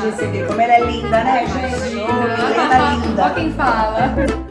receber. Como ela é linda, né, gente? Ô, Milena linda. Ó quem fala.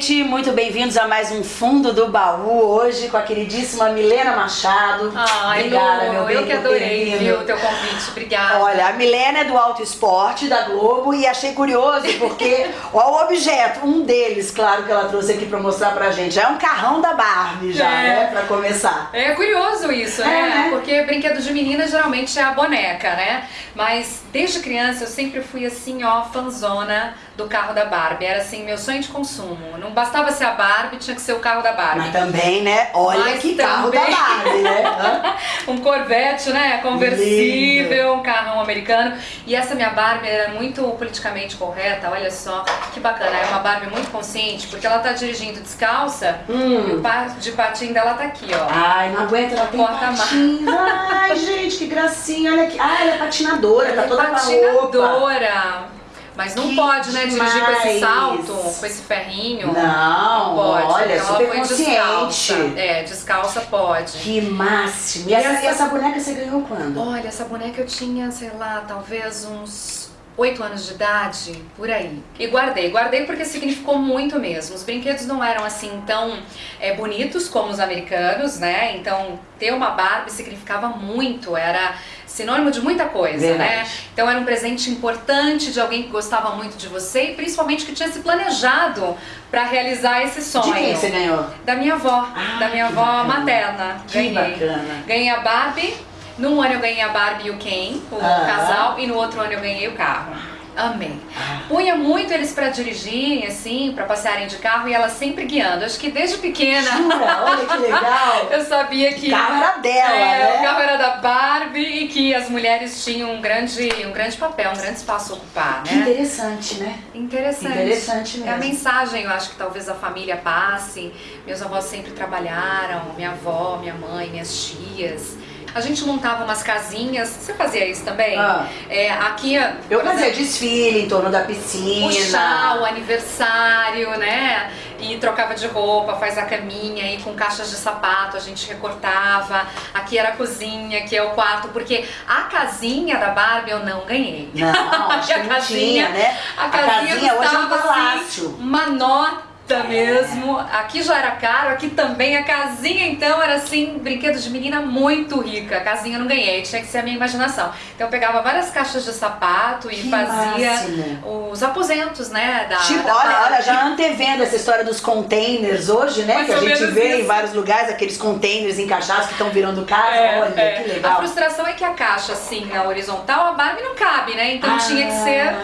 Gente, muito bem-vindos a mais um Fundo do Baú. Hoje com a queridíssima Milena Machado. Ai, Obrigada, Lu, meu bem, eu que adorei, viu, o teu convite. Obrigada. Olha, a Milena é do Auto Esporte da Globo e achei curioso porque ó, o objeto, um deles, claro que ela trouxe aqui pra mostrar pra gente, é um carrão da Barbie já, É. né, pra começar. É curioso isso, É, né? né? Porque brinquedo de menina geralmente é a boneca, né? Mas desde criança eu sempre fui assim, ó, fanzona do carro da Barbie. Era assim, meu sonho de consumo. Não bastava ser a Barbie, tinha que ser o carro da Barbie. Mas também, né, olha Mas que carro da também. Barbie, né? Um Corvette, né? Conversível, um carrão americano. E essa minha Barbie era muito politicamente correta, olha só, que bacana. É uma Barbie muito consciente, porque ela tá dirigindo descalça e o Hum. par de patinho dela tá aqui, ó. Ai, não aguento, ela tem Porta-mar. patins. Ai, gente, que gracinha, olha aqui. Ai, ela é patinadora, tá Ela é toda com a roupa. patinadora. Mas não Que pode, né, dirigir com esse demais. salto, com esse ferrinho. Não, pode. olha, então super descalça. É, descalça pode. Que máximo. E essa, essa- e essa boneca você ganhou quando? Olha, essa boneca eu tinha, sei lá, talvez uns 8 anos de idade, por aí. E guardei, guardei porque significou muito mesmo. Os brinquedos não eram assim tão é, bonitos como os americanos, né? Então ter uma Barbie significava muito, era sinônimo de muita coisa, Verdade. né? Então era um presente importante de alguém que gostava muito de você e principalmente que tinha se planejado para realizar esse sonho. De quem você ganhou? Da minha avó, Ah, da minha avó bacana. materna. Que Ganhei. bacana. Ganhei a Barbie. Num ano eu ganhei a Barbie e o Ken, o Ah. casal, e no outro ano eu ganhei o carro. Amei. Ah. Punha muito eles pra dirigirem, assim, pra passearem de carro e ela sempre guiando. Acho que desde pequena Jura? Olha que legal. eu sabia que O carro era dela, é, né? o carro era da Barbie e que as mulheres tinham um grande, um grande papel, um grande espaço a ocupar, Que né? interessante, né? Interessante. Interessante É a mesmo. mensagem, eu acho que talvez a família passe. Meus avós sempre trabalharam, minha avó, minha mãe, minhas tias. A gente montava umas casinhas. Você fazia isso também? Ah. É, aqui, Eu fazia exemplo, desfile em torno da piscina. o chá, o aniversário, né? E trocava de roupa, faz a caminha e com caixas de sapato a gente recortava. Aqui era a cozinha, aqui é o quarto, porque a casinha da Barbie eu não ganhei. Não, acho que A casinha- tinha, né? A casinha, hoje é um custava, palácio. Assim, uma nota mesmo. Aqui já era caro, aqui também. A casinha, então, era assim, brinquedo de menina muito rica. A casinha eu não ganhei, tinha que ser a minha imaginação. Então eu pegava várias caixas de sapato e Que fazia máximo. os aposentos, né? Da, Tipo, da olha, olha, já antevendo essa história dos containers hoje, né? Mais que a gente vê em isso. vários lugares, aqueles containers encaixados que estão virando casa. É, olha, é. que A legal. frustração é que a caixa, assim, na horizontal, a Barbie não cabe, né? Então tinha que ser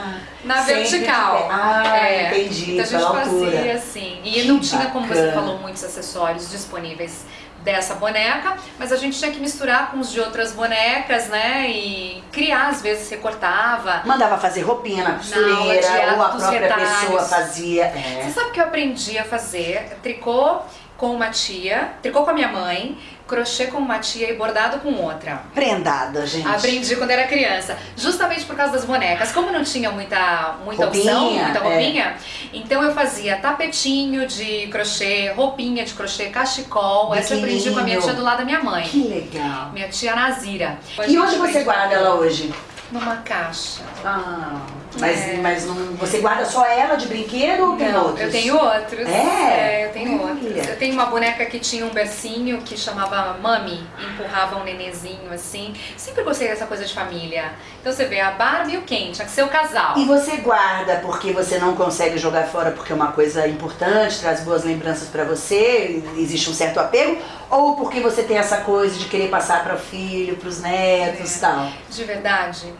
na vertical. Ah, É. entendi, Então a gente pela fazia altura. assim. E Que não tinha, como você bacana. falou, muitos acessórios disponíveis dessa boneca, mas a gente tinha que misturar com os de outras bonecas, né? E criar, às vezes recortava. Mandava fazer roupinha na costureira, de ou a própria retalhos. pessoa fazia. Você É. sabe que eu aprendi a fazer tricô com uma tia, tricô com a minha mãe, crochê com uma tia e bordado com outra. Prendada, gente. Aprendi quando era criança, justamente por causa das bonecas. Como não tinha muita, muita Roupinha, opção, muita é. roupinha, então eu fazia tapetinho de crochê, roupinha de crochê, cachecol. Essa eu aprendi com a minha tia do lado da minha mãe. Que legal. Minha tia Nazira. E onde você guarda ela hoje? Numa caixa. Ah, mas, É. mas não, você guarda só ela de brinquedo ou tem Não, outros? eu tenho outros. É? eu tenho Olha. outros. Eu tenho uma boneca que tinha um bercinho que chamava Mami, empurrava um nenezinho assim. Sempre gostei dessa coisa de família. Então você vê a Barbie e o Ken, tinha que ser o casal. E você guarda porque você não consegue jogar fora porque é uma coisa importante, traz boas lembranças pra você, existe um certo apego, ou porque você tem essa coisa de querer passar para o filho, pros netos e É. tal? De verdade,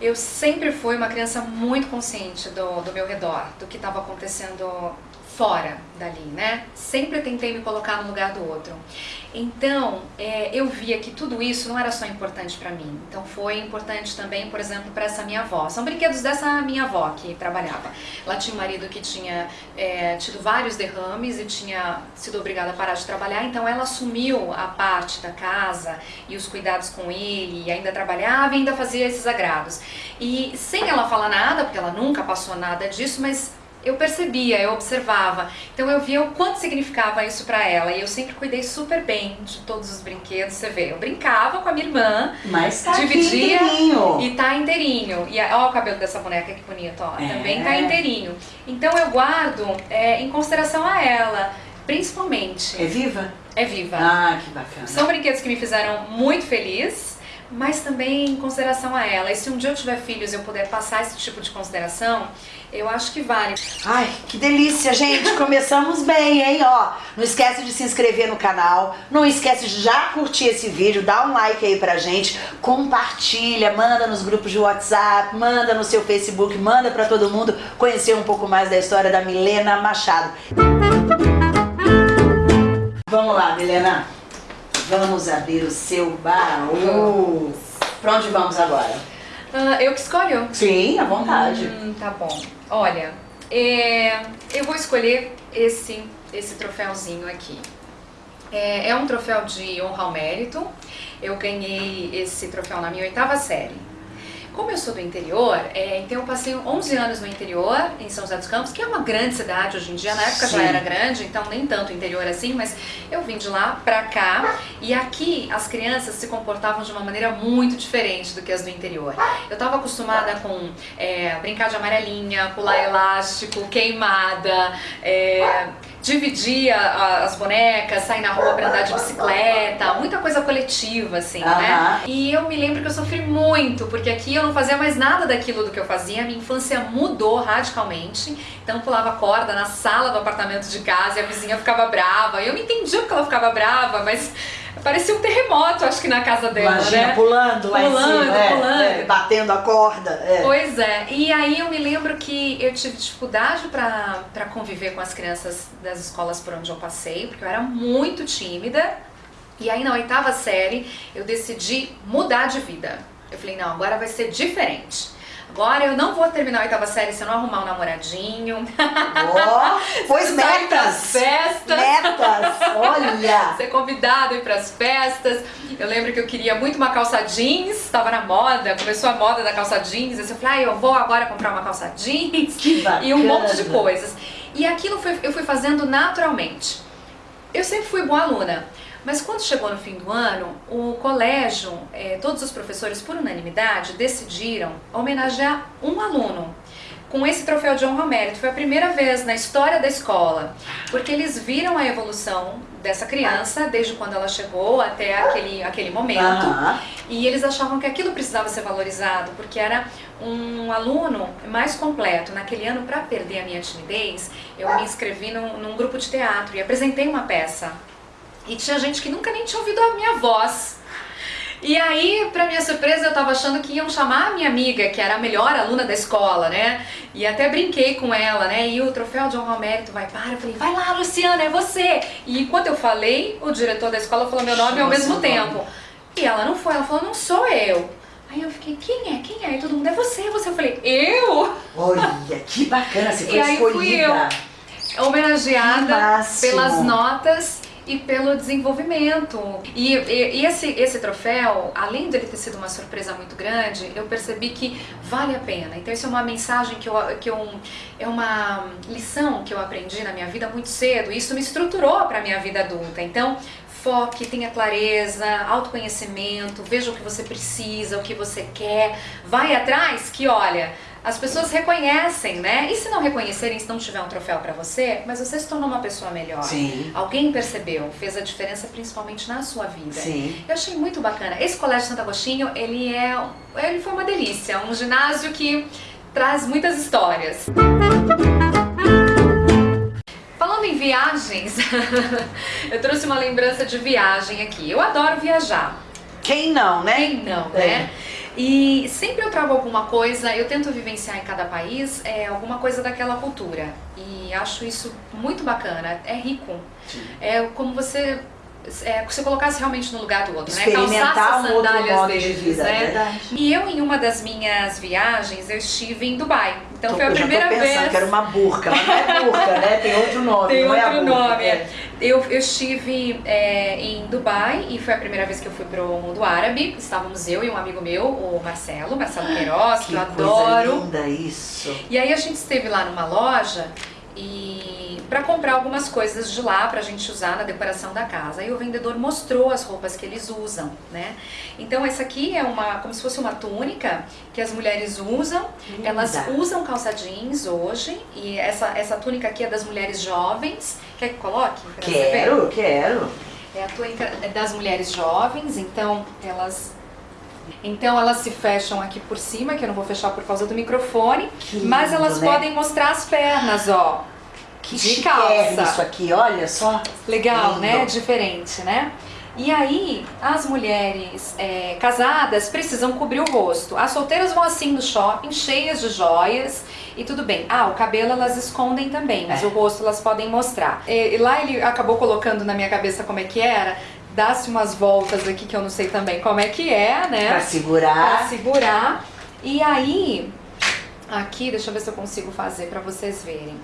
eu sempre fui uma criança muito consciente do, do meu redor, do que estava acontecendo fora dali, né? Sempre tentei me colocar no lugar do outro. Então, é, eu via que tudo isso não era só importante para mim. Então, foi importante também, por exemplo, para essa minha avó. São brinquedos dessa minha avó que trabalhava. Ela tinha um marido que tinha é, tido vários derrames e tinha sido obrigada a parar de trabalhar. Então, ela assumiu a parte da casa e os cuidados com ele, e ainda trabalhava e ainda fazia esses agrados. E sem ela falar nada, porque ela nunca passou nada disso, mas eu percebia, eu observava. Então eu via o quanto significava isso para ela. E eu sempre cuidei super bem de todos os brinquedos. Você vê, eu brincava com a minha irmã, Mas tá dividia inteirinho. e tá inteirinho. E ó o cabelo dessa boneca que bonito, ó. É. Também tá inteirinho. Então eu guardo é, em consideração a ela, principalmente. É viva? É viva. Ah, que bacana. São brinquedos que me fizeram muito feliz, mas também em consideração a ela. E se um dia eu tiver filhos e eu puder passar esse tipo de consideração, eu acho que vale. Ai, que delícia, gente. Começamos bem, hein? Ó, não esquece de se inscrever no canal. Não esquece de já curtir esse vídeo, dá um like aí pra gente, compartilha, manda nos grupos de WhatsApp, manda no seu Facebook, manda pra todo mundo conhecer um pouco mais da história da Milena Machado. Vamos lá, Milena. Vamos abrir o seu baú. Pra onde vamos agora? Ah, eu que escolho? Sim, à vontade. Hum, tá bom. Olha, é, eu vou escolher esse, esse troféuzinho aqui. É, é um troféu de honra ao mérito. Eu ganhei esse troféu na minha oitava série. Como eu sou do interior, é, então eu passei 11 anos no interior, em São José dos Campos, que é uma grande cidade hoje em dia. Na época já Sim. era grande, então nem tanto interior assim, mas eu vim de lá pra cá. E aqui as crianças se comportavam de uma maneira muito diferente do que as do interior. Eu estava acostumada com é, brincar de amarelinha, pular elástico, queimada, é, dividir a- a- as bonecas, sair na rua pra andar de bicicleta, muita coisa coletiva, assim, né? E eu me lembro que eu sofri muito, porque aqui eu não fazia mais nada daquilo do que eu fazia, a minha infância mudou radicalmente. Então eu pulava corda na sala do apartamento de casa e a vizinha ficava brava. E eu não entendia porque ela ficava brava, mas parecia um terremoto, acho que na casa dela, Imagina, né? pulando lá Pulando, em cima, é, pulando. é, batendo a corda. é. Pois é, e aí eu me lembro que eu tive dificuldade pra conviver com as crianças das escolas por onde eu passei, porque eu era muito tímida. E aí na oitava série eu decidi mudar de vida. Eu falei, não, agora vai ser diferente. Agora eu não vou terminar a oitava série se eu não arrumar um namoradinho. Ó, pois metas. festas. Metas, olha. ser convidado a ir pras festas. Eu lembro que eu queria muito uma calça jeans, estava na moda, começou a moda da calça jeans. Aí eu falei, ah, eu vou agora comprar uma calça jeans Que bacana. e um monte de coisas. E aquilo foi- eu fui fazendo naturalmente. Eu sempre fui boa aluna, mas quando chegou no fim do ano, o colégio, eh, todos os professores, por unanimidade, decidiram homenagear um aluno com esse troféu de honra ao mérito. Foi a primeira vez na história da escola, porque eles viram a evolução dessa criança desde quando ela chegou até aquele, aquele momento. Aham. E eles achavam que aquilo precisava ser valorizado, porque era um aluno mais completo. Naquele ano, para perder a minha timidez, eu me inscrevi num, num grupo de teatro e apresentei uma peça. E tinha gente que nunca nem tinha ouvido a minha voz. E aí, pra minha surpresa, eu tava achando que iam chamar a minha amiga, que era a melhor aluna da escola, né? E até brinquei com ela, né? E o troféu de honra ao mérito vai para. Eu falei, vai lá, Luciana, é você! E enquanto eu falei, o diretor da escola falou meu nome ao mesmo seu nome. tempo. E ela não foi, ela falou, não sou eu. Aí eu fiquei, quem é? Quem é? E todo mundo, é você, é você. Eu falei, eu? Olha, que bacana, você foi E aí fui escolhida. Homenageada pelas notas e pelo desenvolvimento. E, e- e esse, esse troféu, além de ele ter sido uma surpresa muito grande, eu percebi que vale a pena. Então isso é uma mensagem que eu, que eu é uma lição que eu aprendi na minha vida muito cedo. E isso me estruturou para minha vida adulta. Então foque, tenha clareza, autoconhecimento, veja o que você precisa, o que você quer, vai atrás que olha, as pessoas reconhecem, né? E se não reconhecerem, se não tiver um troféu pra você, mas você se tornou uma pessoa melhor. Sim, Alguém percebeu, fez a diferença principalmente na sua vida. sim. Eu achei muito bacana. Esse colégio Santo Agostinho, ele é, ele foi uma delícia, um ginásio que traz muitas histórias. Falando em viagens, eu trouxe uma lembrança de viagem aqui. Eu adoro viajar. Quem não, né? Quem não, É. E sempre eu trago alguma coisa, eu tento vivenciar em cada país é, alguma coisa daquela cultura. E acho isso muito bacana, é rico. Sim. É como você é, se colocasse realmente no lugar do outro, né? Experimentar Calçasse um outro sandálias de deles, vida, né? verdade. E eu, em uma das minhas viagens, eu estive em Dubai. Então Tô- foi a eu primeira pensando vez. que era uma burca, mas não é burca, né? Tem outro nome, Tem não é outro burca. nome. É. Eu, eu estive é, em Dubai e foi a primeira vez que eu fui pro mundo árabe. Estávamos eu e um amigo meu, o Marcelo, Marcelo Queiroz, que, Que eu adoro. linda isso. E aí a gente esteve lá numa loja e para comprar algumas coisas de lá pra gente usar na decoração da casa. Aí o vendedor mostrou as roupas que eles usam, né? Então essa aqui é uma como se fosse uma túnica que as mulheres usam. Linda. Elas usam calça jeans hoje e essa essa túnica aqui é das mulheres jovens. Quer que coloque? Quero, quero. É a túnica das mulheres jovens, então elas então elas se fecham aqui por cima, que eu não vou fechar por causa do microfone, Que mas lindo, elas né? podem mostrar as pernas, ó. Que de calça. isso aqui, olha só. Legal, Lindo. né? Diferente, né? E aí, as mulheres é, casadas precisam cobrir o rosto. As solteiras vão assim no shopping, cheias de joias e tudo bem. Ah, o cabelo elas escondem também, mas É. o rosto elas podem mostrar. E, e lá ele acabou colocando na minha cabeça como é que era. Dá-se umas voltas aqui que eu não sei também como é que é, né? Pra Pra segurar. segurar. E aí, aqui, deixa eu ver se eu consigo fazer pra vocês verem.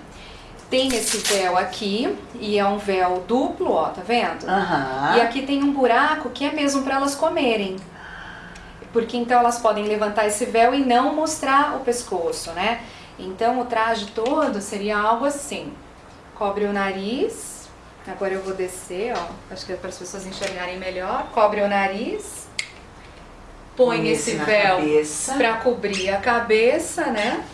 Tem esse véu aqui, e é um véu duplo, ó, tá vendo? Aham. E aqui tem um buraco que é mesmo pra elas comerem. Porque então elas podem levantar esse véu e não mostrar o pescoço, né? Então o traje todo seria algo assim. Cobre o nariz. Agora eu vou descer, ó. Acho que é para as pessoas enxergarem melhor. Cobre o nariz. Põe esse véu para cobrir a cabeça, né?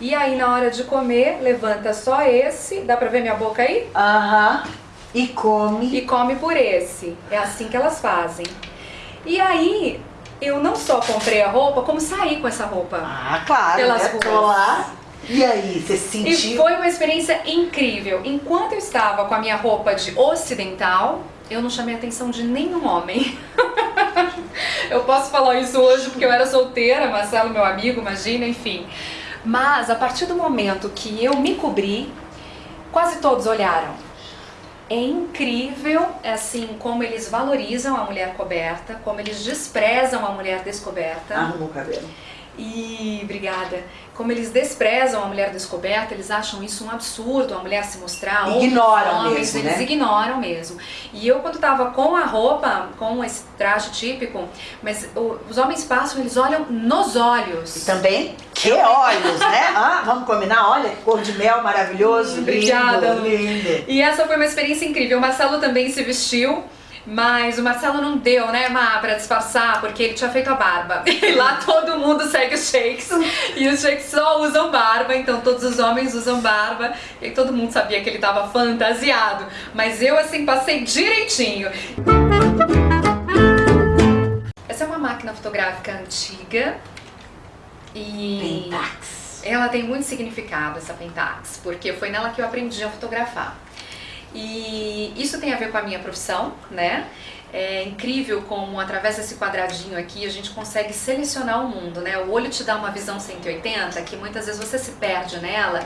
E aí na hora de comer, levanta só esse, dá pra ver minha boca aí? Aham. E come. E come por esse. É assim que elas fazem. E aí, eu não só comprei a roupa, como saí com essa roupa. Ah, claro. Pelas né? ruas. Lá. E aí, você se E sentiu? foi uma experiência incrível. Enquanto eu estava com a minha roupa de ocidental, eu não chamei a atenção de nenhum homem. eu posso falar isso hoje porque eu era solteira, Marcelo, meu amigo, imagina, enfim. Mas a partir do momento que eu me cobri, quase todos olharam. É incrível, assim, como eles valorizam a mulher coberta, como eles desprezam a mulher descoberta. Arruma o cabelo. E obrigada. Como eles desprezam a mulher descoberta, eles acham isso um absurdo, a mulher se mostrar. Ignoram homens, mesmo, eles né? ignoram mesmo. E eu quando tava com a roupa, com esse traje típico, mas o- os homens passam, eles olham nos olhos. E também, que olhos, né? Ah, vamos combinar? Olha, que cor de mel maravilhoso. Obrigada, Lindo, lindo. E essa foi uma experiência incrível. O Marcelo também se vestiu. Mas o Marcelo não deu, né, Má, pra disfarçar, porque ele tinha feito a barba. E lá todo mundo segue os shakes. E os shakes só usam barba, então todos os homens usam barba. E todo mundo sabia que ele tava fantasiado. Mas eu, assim, passei direitinho. Essa é uma máquina fotográfica antiga. E. Pentax. Ela tem muito significado, essa Pentax, porque foi nela que eu aprendi a fotografar. E isso tem a ver com a minha profissão, né? É incrível como através desse quadradinho aqui a gente consegue selecionar o mundo, né? O olho te dá uma visão 180 que muitas vezes você se perde nela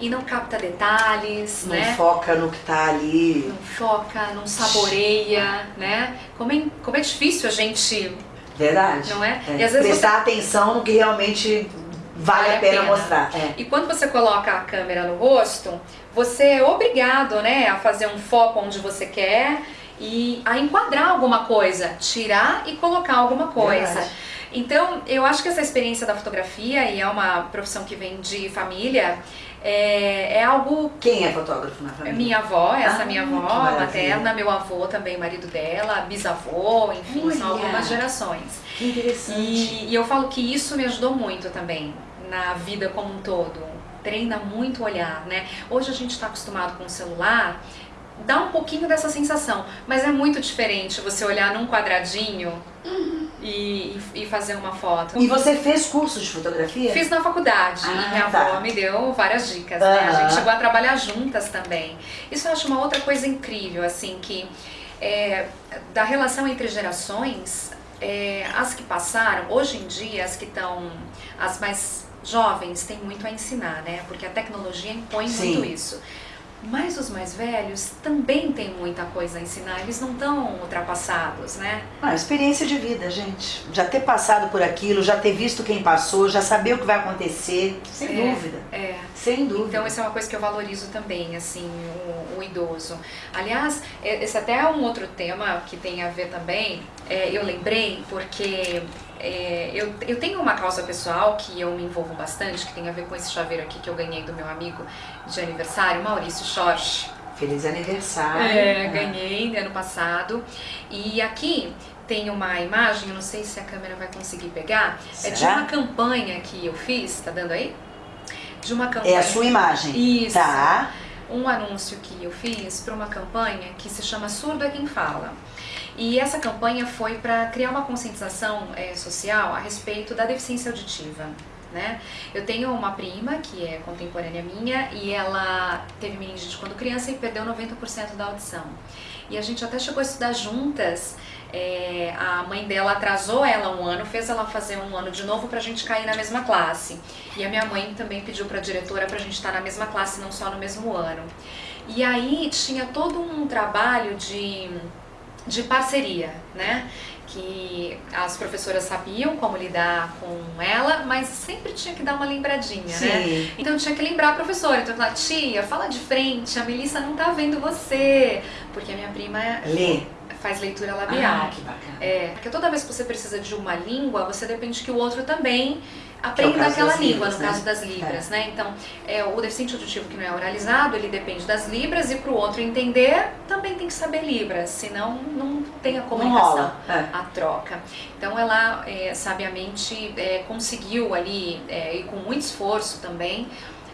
e não capta detalhes, Não né? foca no que tá ali. Não foca, não saboreia, né? Como é, como é difícil a gente, Verdade. não é? É. E às vezes você Prestar atenção no que realmente vale, Vale a a pena, pena. mostrar. É. E quando você coloca a câmera no rosto, você é obrigado, né, a fazer um foco onde você quer e a enquadrar alguma coisa, tirar e colocar alguma coisa. Verdade. Então, eu acho que essa experiência da fotografia, e é uma profissão que vem de família, é, é algo Quem é fotógrafo na família? minha avó, essa Ah, minha avó materna, meu avô também, marido dela, bisavô, enfim, são Olha. algumas gerações. Que interessante. E, e eu falo que isso me ajudou muito também na vida como um todo. Treina muito o olhar, né? Hoje a gente está acostumado com o celular, dá um pouquinho dessa sensação, mas é muito diferente você olhar num quadradinho e, e fazer uma foto. E você fez curso de fotografia? Fiz na faculdade Ah, minha tá. avó me deu várias dicas, né? A gente chegou a trabalhar juntas também. Isso eu acho uma outra coisa incrível, assim, que é, da relação entre gerações, é, as que passaram, hoje em dia, as que estão, as mais jovens têm muito a ensinar, né? Porque a tecnologia impõe Sim. muito isso. Mas os mais velhos também têm muita coisa a ensinar, eles não estão ultrapassados, né? Ah, experiência de vida, gente. Já ter passado por aquilo, já ter visto quem passou, já saber o que vai acontecer, sem é, dúvida. É. Sem dúvida. Então, essa é uma coisa que eu valorizo também, assim, o, o idoso. Aliás, esse até é um outro tema que tem a ver também, é, eu lembrei porque é, eu, eu tenho uma causa pessoal que eu me envolvo bastante, que tem a ver com esse chaveiro aqui que eu ganhei do meu amigo de aniversário, Maurício Schorsch. Feliz aniversário. É, ganhei ano passado. E aqui tem uma imagem, eu não sei se a câmera vai conseguir pegar, Será? é de uma campanha que eu fiz, tá dando aí? De uma campanha. É a sua imagem. Isso. Tá. Um anúncio que eu fiz para uma campanha que se chama Surdo é Quem Fala. E essa campanha foi para criar uma conscientização é, social a respeito da deficiência auditiva. Né? Eu tenho uma prima que é contemporânea minha e ela teve meningite quando criança e perdeu 90% da audição. E a gente até chegou a estudar juntas. É, a mãe dela atrasou ela um ano, fez ela fazer um ano de novo pra gente cair na mesma classe. E a minha mãe também pediu pra diretora pra gente estar na mesma classe, não só no mesmo ano. E aí tinha todo um trabalho de de parceria, né? Que as professoras sabiam como lidar com ela, mas sempre tinha que dar uma lembradinha, Sim. né? Então tinha que lembrar a professora. Então eu falava, tia, fala de frente, a Melissa não tá vendo você. Porque a minha prima Lê. faz leitura labial. Ah, que bacana. É, porque toda vez que você precisa de uma língua, você depende que o outro também É caso aquela língua, libras, no né? caso das libras, né? Então, é, o deficiente auditivo que não é oralizado, ele depende das libras e para o outro entender, também tem que saber libras, senão não tem a comunicação. É. a troca. Então ela é, sabiamente é, conseguiu ali, é, e com muito esforço também,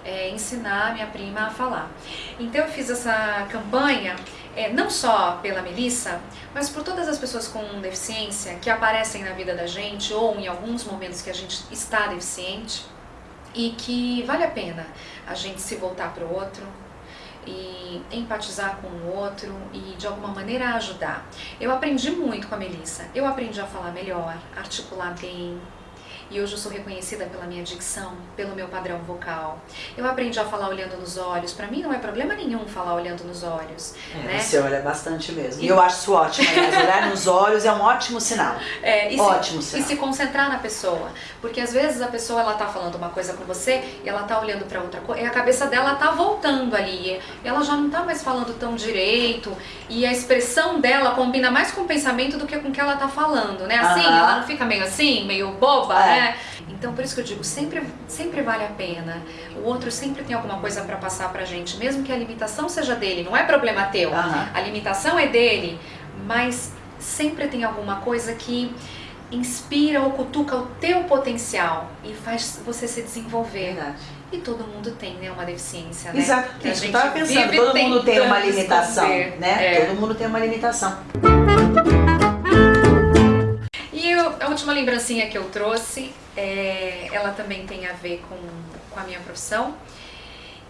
é, ensinar a minha prima a falar. Então eu fiz essa campanha é, não só pela Melissa, mas por todas as pessoas com deficiência que aparecem na vida da gente ou em alguns momentos que a gente está deficiente e que vale a pena a gente se voltar para o outro, e empatizar com o outro e de alguma maneira ajudar. Eu aprendi muito com a Melissa. Eu aprendi a falar melhor, articular bem. E hoje eu sou reconhecida pela minha dicção, pelo meu padrão vocal. Eu aprendi a falar olhando nos olhos. Para mim não é problema nenhum falar olhando nos olhos, É, né? Você olha bastante mesmo. E E- eu acho isso ótimo. Aliás, olhar nos olhos é um ótimo sinal. É, Ótimo se, sinal. e se concentrar na pessoa, porque às vezes a pessoa ela tá falando uma coisa com você e ela tá olhando para outra coisa e a cabeça dela tá voltando ali, e ela já não tá mais falando tão direito e a expressão dela combina mais com o pensamento do que com o que ela tá falando, né? Assim, Aham. ela não fica meio assim, meio boba, É. né? Então por isso que eu digo, sempre sempre vale a pena. O outro sempre tem alguma coisa para passar pra gente, mesmo que a limitação seja dele, não é problema teu. Aham. A limitação é dele, mas sempre tem alguma coisa que inspira ou cutuca o teu potencial e faz você se desenvolver. Verdade. E todo mundo tem, né, uma deficiência, né? Exato. Que a gente tava pensando. Todo mundo tem uma limitação, né? É. Todo mundo tem uma limitação. Última lembrancinha que eu trouxe, é, ela também tem a ver com, com a minha profissão.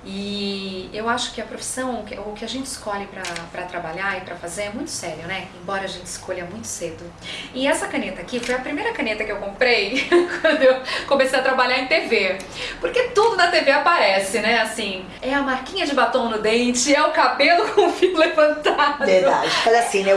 E eu acho que a profissão, o que- a gente escolhe pra trabalhar e pra fazer é muito sério, né? Embora a gente escolha muito cedo. E essa caneta aqui foi a primeira caneta que eu comprei quando eu comecei a trabalhar em TV. Porque tudo na TV aparece, né? Assim, é a marquinha de batom no dente, é o cabelo com o fio levantado. Verdade. Faz assim, né?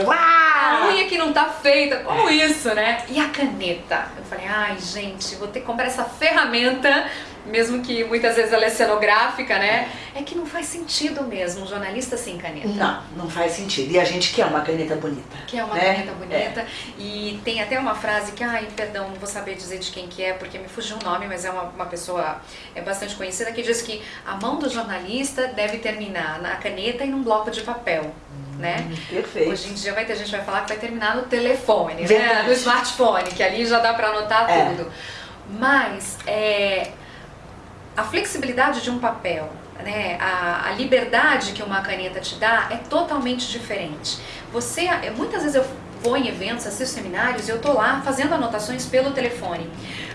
A Uau! unha que não tá feita, como isso, né? E a caneta? Eu falei, ai gente, vou ter que comprar essa ferramenta, mesmo que muitas vezes ela é cenográfica, né? É que não faz sentido mesmo um jornalista sem caneta. Não, não faz sentido. E a gente quer uma caneta bonita. Que é uma né? caneta bonita. E tem até uma frase que, ai, perdão, não vou saber dizer de quem que é, porque me fugiu o nome, mas é uma, uma pessoa é bastante conhecida, que diz que a mão do jornalista deve terminar na caneta e num bloco de papel, né? Hum, Perfeito. Hoje em dia vai ter gente vai falar que vai terminar no telefone, né? Verdade. No smartphone, que ali já dá pra anotar É. tudo. Mas é, a flexibilidade de um papel, né? A, a liberdade que uma caneta te dá é totalmente diferente. Você, muitas vezes eu vou em eventos, assisto seminários e eu tô lá fazendo anotações pelo telefone.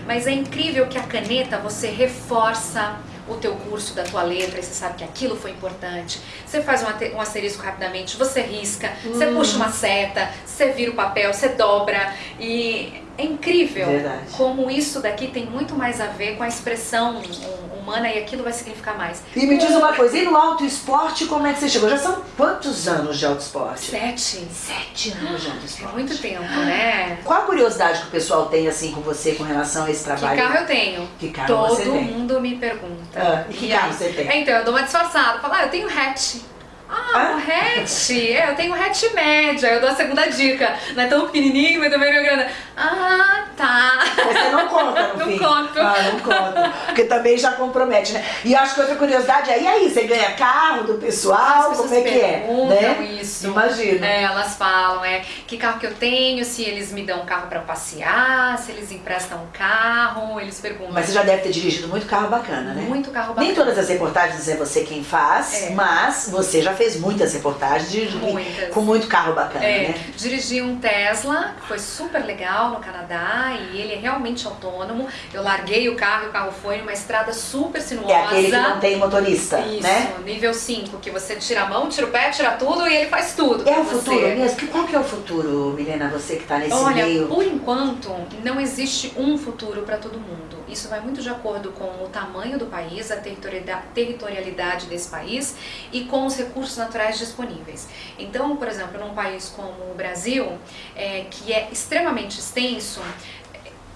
Mas é incrível que a caneta você reforça o teu curso da tua letra, e você sabe que aquilo foi importante. Você faz um, asterisco rapidamente, você risca, você Hum. puxa uma seta, você vira o papel, você dobra e é incrível Verdade. como isso daqui tem muito mais a ver com a expressão humana e aquilo vai significar mais. E me diz uma coisa, e no auto esporte como é que você chegou? Já são quantos anos de auto esporte? Sete. Sete anos de auto É esporte. muito tempo, né? Qual a curiosidade que o pessoal tem assim com você com relação a esse Que trabalho? carro eu tenho? Que carro Todo você tem? mundo me pergunta. Ah, que E carro aí? você tem? É, então, eu dou uma disfarçada. Falo, ah, eu tenho hatch. Ah, um hatch. É, eu tenho hatch média. Eu dou a segunda dica. Não é tão pequenininho, mas também não é grande. Ah, tá. Você não conta, no Não fim? conto. Ah, não conta. Porque também já compromete, né? E acho que outra curiosidade é, e aí, você ganha carro do pessoal? Como é que é? Né? isso. Imagina. É, elas falam, é, que carro que eu tenho, se eles me dão um carro pra passear, se eles emprestam um carro, eles perguntam. Mas você já deve ter dirigido muito carro bacana, né? Muito carro bacana. Nem todas as reportagens é você quem faz, É. mas você já fez muitas reportagens de, Muitas. com muito carro bacana, É, né? dirigi um Tesla, que foi super legal no Canadá e ele é realmente autônomo. Eu larguei o carro e o carro foi numa estrada super sinuosa. É aquele que não tem motorista, Isso, né? nível 5, que você tira a mão, tira o pé, tira tudo e ele faz tudo. É o você. futuro mesmo? Que- Qual que é o futuro, Milena, você que tá nesse Olha, meio? por enquanto, não existe um futuro para todo mundo. Isso vai muito de acordo com o tamanho do país, a territorialidade- desse país e com os recursos naturais disponíveis. Então, por exemplo, num país como o Brasil, é, que é extremamente extenso,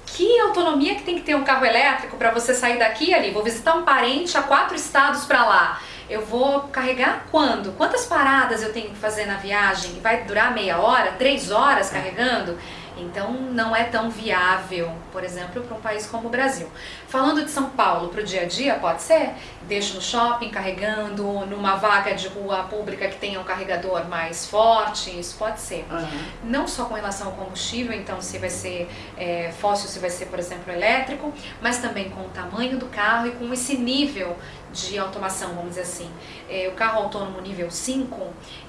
que autonomia que tem que ter um carro elétrico para você sair daqui ali? Vou visitar um parente a quatro estados para lá. Eu vou carregar quando? Quantas paradas eu tenho que fazer na viagem? Vai durar meia hora, três horas carregando? Então não é tão viável, por exemplo, para um país como o Brasil. Falando de São Paulo para o dia a dia, pode ser? Deixo no shopping carregando, numa vaga de rua pública que tenha um carregador mais forte, isso pode ser Aham. não só com relação ao combustível, então se vai ser é, fóssil, se vai ser, por exemplo, elétrico, mas também com o tamanho do carro e com esse nível de automação, vamos dizer assim. É, o carro autônomo nível 5,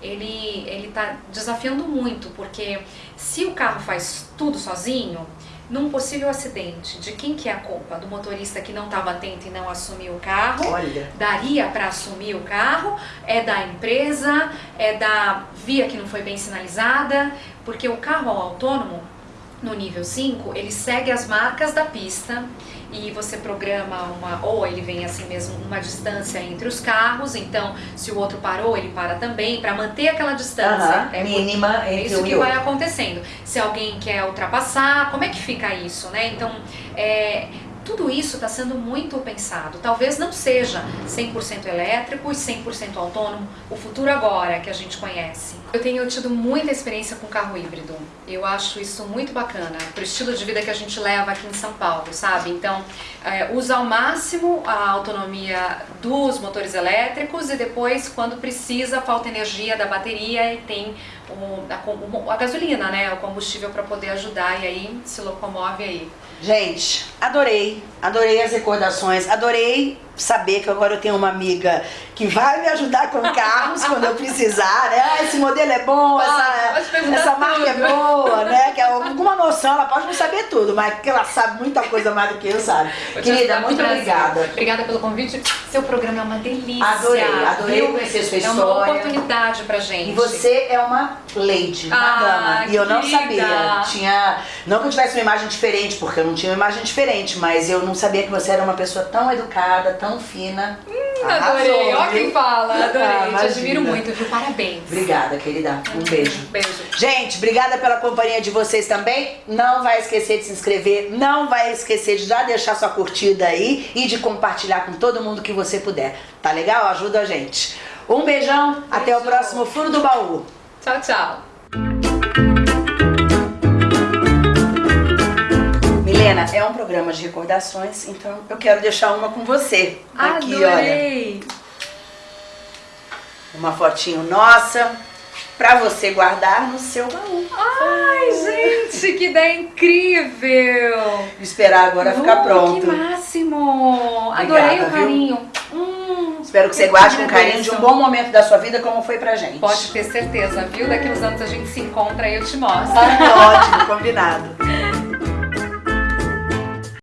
ele ele está desafiando muito, porque se o carro faz tudo sozinho, num possível acidente, de quem que é a culpa? Do motorista que não estava atento e não assumiu o carro? Olha, daria para assumir o carro, é da empresa, é da via que não foi bem sinalizada, porque o carro autônomo, no nível 5, ele segue as marcas da pista e você programa uma, ou ele vem assim mesmo, uma distância entre os carros, então se o outro parou, ele para também, para manter aquela distância. aham, É por- mínima é isso que vai outro. acontecendo. Se alguém quer ultrapassar, como é que fica isso, né? Então, é, tudo isso está sendo muito pensado. Talvez não seja 100% elétrico e 100% autônomo o futuro agora que a gente conhece. Eu tenho tido muita experiência com carro híbrido. Eu acho isso muito bacana para o estilo de vida que a gente leva aqui em São Paulo, sabe? Então, é, usa ao máximo a autonomia dos motores elétricos e depois, quando precisa, falta energia da bateria e tem o- a, a gasolina, né? O combustível para poder ajudar e aí se locomove aí. Gente, adorei, adorei as recordações, adorei saber que agora eu tenho uma amiga que vai me ajudar com carros quando eu precisar, né? Ah, esse modelo é bom, Pode, essa, essa marca é tudo. boa, né? Que é alguma noção, ela pode não saber tudo, mas que ela sabe muita coisa mais do que eu, sabe? Querida, muito prazer. obrigada. Obrigada pelo convite. Seu programa é uma delícia. Adorei, adorei viu? conhecer sua É uma história. oportunidade pra gente. E você é uma lady, uma Ah, dama. E eu não querida. sabia. Tinha. Não que eu tivesse uma imagem diferente, porque eu não tinha uma imagem diferente, mas eu não sabia que você era uma pessoa tão educada, tão fina. Adorei. Arrasou, Ó quem fala. Adorei. Ah, Te admiro muito, viu? Parabéns. Obrigada, querida. Um beijo. Beijo. Gente, obrigada pela companhia de vocês também. Não vai esquecer de se inscrever, não vai esquecer de já deixar sua curtida aí e de compartilhar com todo mundo que você puder. Tá legal? Ajuda a gente. Um beijão, até o próximo Furo do Baú. Tchau, tchau. Milena, é um programa de recordações, então eu quero deixar uma com você. Aqui, olha. Adorei. Uma fotinho nossa pra você guardar no seu baú. Ai, gente, que ideia incrível. Esperar agora ficar Uh, pronto. Que máximo. Adorei Obrigada, o viu? carinho. Hum, Espero que você guarde com carinho de um bom momento da sua vida, como foi pra gente. Pode ter certeza, viu? Daqui uns anos a gente se encontra e eu te mostro. Ótimo, combinado.